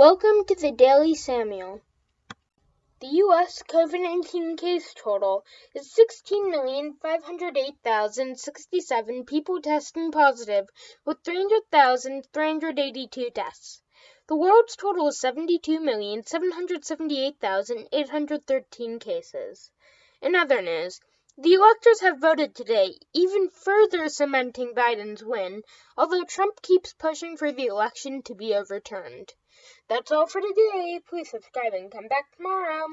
Welcome to the Daily Samuel. The U.S. COVID 19 case total is 16,508,067 people testing positive, with 300,382 deaths. The world's total is 72,778,813 cases. In other news, the electors have voted today, even further cementing Biden's win, although Trump keeps pushing for the election to be overturned. That's all for today. Please subscribe and come back tomorrow.